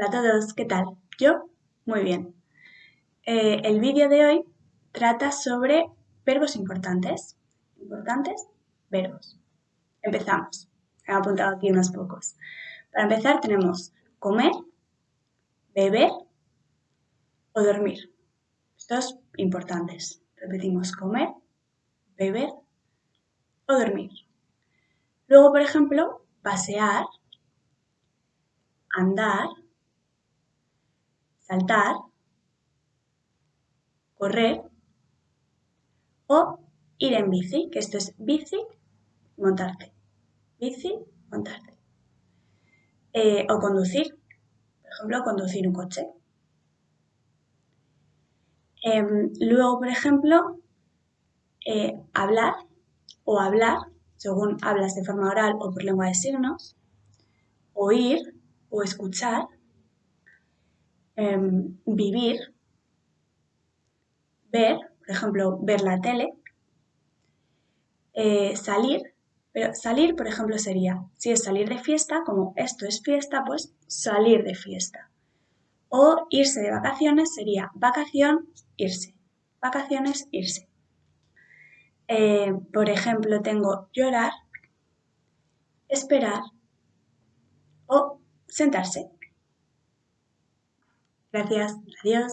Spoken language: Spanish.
a todos, ¿qué tal? ¿Yo? Muy bien. Eh, el vídeo de hoy trata sobre verbos importantes. Importantes, verbos. Empezamos. He apuntado aquí unos pocos. Para empezar tenemos comer, beber o dormir. Estos importantes. Repetimos comer, beber o dormir. Luego, por ejemplo, pasear, andar, saltar, correr o ir en bici, que esto es bici, montarte. Bici, montarte. Eh, o conducir, por ejemplo, conducir un coche. Em, luego, por ejemplo, eh, hablar o hablar, según hablas de forma oral o por lengua de signos, oír o escuchar, em, vivir, ver, por ejemplo, ver la tele, eh, salir, pero salir, por ejemplo, sería, si es salir de fiesta, como esto es fiesta, pues salir de fiesta. O irse de vacaciones sería vacación, irse. Vacaciones, irse. Eh, por ejemplo, tengo llorar, esperar o sentarse. Gracias, adiós.